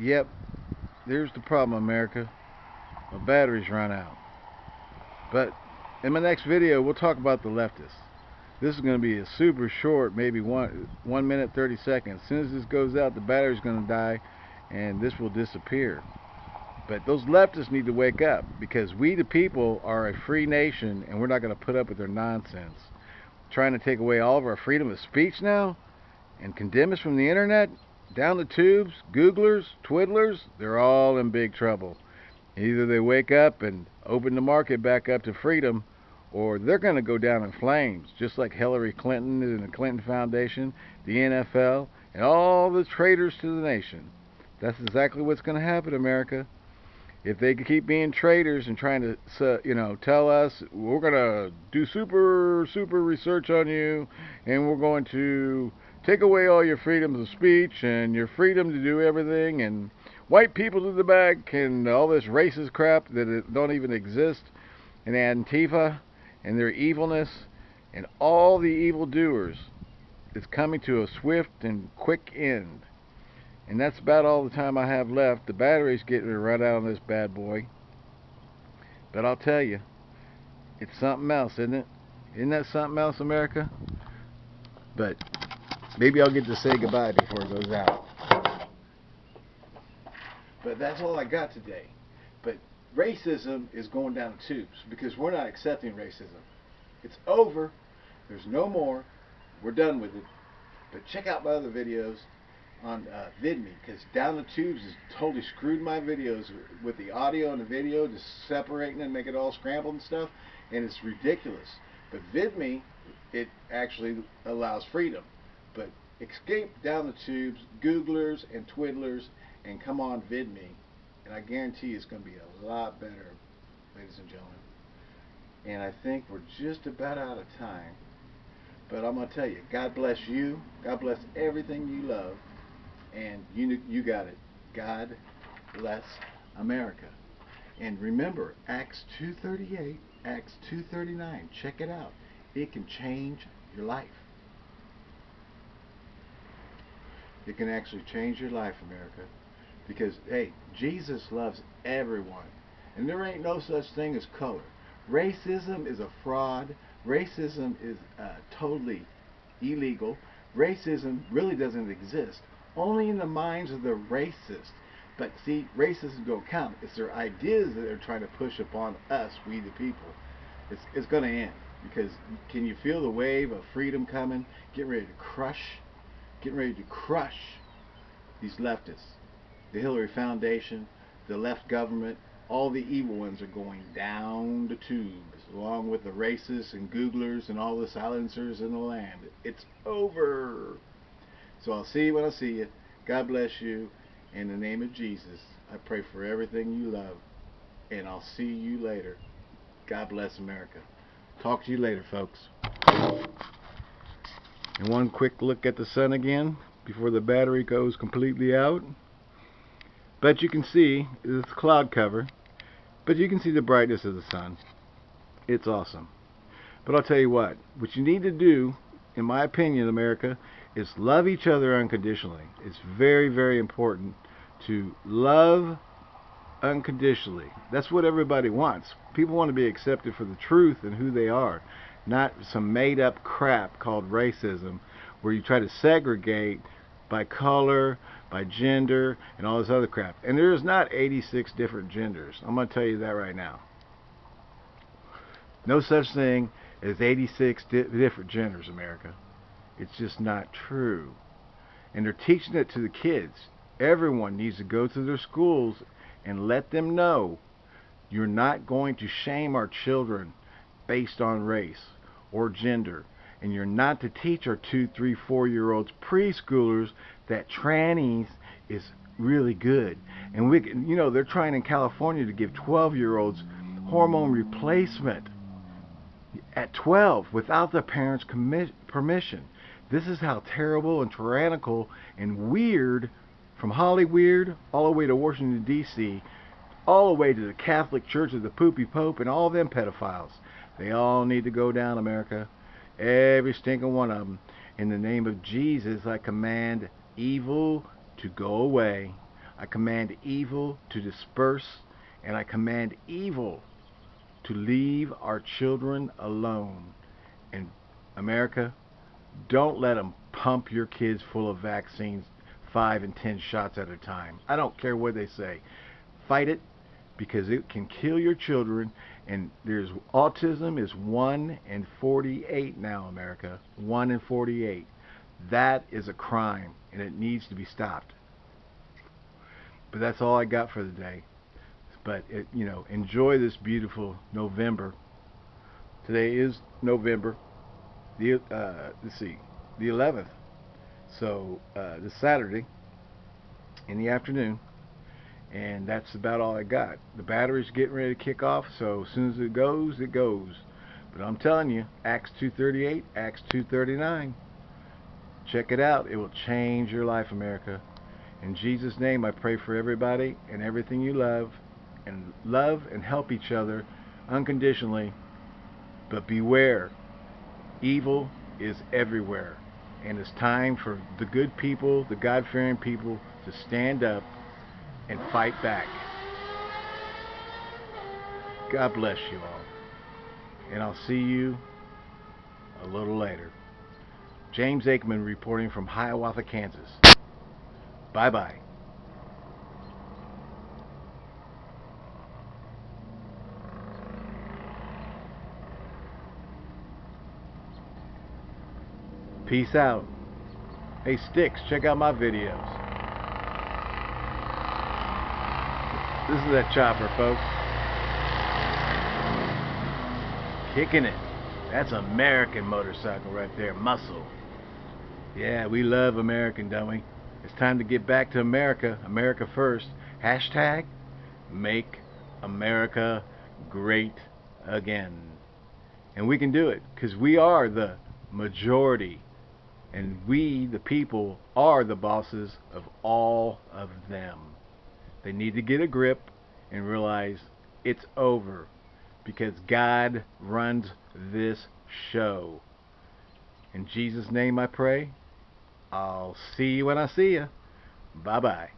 Yep, there's the problem, America. My batteries run out. But in my next video, we'll talk about the leftists. This is going to be a super short, maybe one one minute 30 seconds. As soon as this goes out, the battery's going to die, and this will disappear. But those leftists need to wake up because we, the people, are a free nation, and we're not going to put up with their nonsense. Trying to take away all of our freedom of speech now, and condemn us from the internet, down the tubes, Googlers, Twiddlers, they're all in big trouble. Either they wake up and open the market back up to freedom, or they're going to go down in flames, just like Hillary Clinton and the Clinton Foundation, the NFL, and all the traitors to the nation. That's exactly what's going to happen, America. If they could keep being traitors and trying to, you know, tell us we're going to do super, super research on you, and we're going to take away all your freedoms of speech and your freedom to do everything and white people to the back and all this racist crap that don't even exist and Antifa and their evilness and all the evil doers is coming to a swift and quick end. And that's about all the time I have left. The battery's getting run out on this bad boy. But I'll tell you, it's something else, isn't it? Isn't that something else, America? But Maybe I'll get to say goodbye before it goes out. But that's all I got today. But racism is going down the tubes because we're not accepting racism. It's over. There's no more. We're done with it. But check out my other videos on uh, VidMe because Down the Tubes has totally screwed my videos with the audio and the video, just separating and making it all scrambled and stuff, and it's ridiculous. But VidMe, it actually allows freedom. But escape down the tubes, Googlers and Twiddlers, and come on VidMe, and I guarantee it's going to be a lot better, ladies and gentlemen. And I think we're just about out of time. But I'm going to tell you, God bless you. God bless everything you love. And you, you got it. God bless America. And remember, Acts 2.38, Acts 2.39. Check it out. It can change your life. It can actually change your life, America. Because, hey, Jesus loves everyone. And there ain't no such thing as color. Racism is a fraud. Racism is uh, totally illegal. Racism really doesn't exist. Only in the minds of the racist. But see, racism don't count. It's their ideas that they're trying to push upon us, we the people. It's, it's going to end. Because can you feel the wave of freedom coming? Getting ready to crush getting ready to crush these leftists. The Hillary Foundation, the left government, all the evil ones are going down the tubes, along with the racists and Googlers and all the silencers in the land. It's over. So I'll see you when I see you. God bless you. In the name of Jesus, I pray for everything you love. And I'll see you later. God bless America. Talk to you later, folks. And one quick look at the sun again before the battery goes completely out. But you can see it's cloud cover. But you can see the brightness of the sun. It's awesome. But I'll tell you what, what you need to do, in my opinion, America, is love each other unconditionally. It's very, very important to love unconditionally. That's what everybody wants. People want to be accepted for the truth and who they are not some made up crap called racism where you try to segregate by color, by gender, and all this other crap. And there's not 86 different genders. I'm going to tell you that right now. No such thing as 86 di different genders, America. It's just not true. And they're teaching it to the kids. Everyone needs to go to their schools and let them know you're not going to shame our children based on race or gender. And you're not to teach our two, three, four year olds preschoolers that trannies is really good. And we, you know, they're trying in California to give 12 year olds hormone replacement at 12 without the parents' permission. This is how terrible and tyrannical and weird from Hollywood all the way to Washington, D.C., all the way to the Catholic Church of the Poopy Pope and all them pedophiles. They all need to go down, America. Every stinking one of them. In the name of Jesus, I command evil to go away. I command evil to disperse, and I command evil to leave our children alone. And America, don't let them pump your kids full of vaccines, five and ten shots at a time. I don't care what they say. Fight it because it can kill your children. And there's autism is 1 in 48 now, America. 1 in 48. That is a crime, and it needs to be stopped. But that's all I got for the day. But it, you know, enjoy this beautiful November. Today is November. The uh, let's see, the 11th. So uh, this Saturday in the afternoon, and that's about all I got. The battery's getting ready to kick off, so as soon as it goes, it goes. But I'm telling you, Acts 2:38, Acts 2:39. Check it out. It will change your life, America. In Jesus' name, I pray for everybody and everything you love, and love and help each other unconditionally. But beware, evil is everywhere. And it's time for the good people, the God fearing people, to stand up and fight back. God bless you all. And I'll see you a little later. James Aikman reporting from Hiawatha, Kansas. Bye bye. Peace out. Hey Sticks, check out my videos. This is that chopper, folks. Kicking it. That's American motorcycle right there, muscle. Yeah, we love American, don't we? It's time to get back to America. America first. Hashtag make America great again. And we can do it because we are the majority. And we, the people, are the bosses of all of them. They need to get a grip and realize it's over because God runs this show. In Jesus' name I pray. I'll see you when I see you. Bye bye.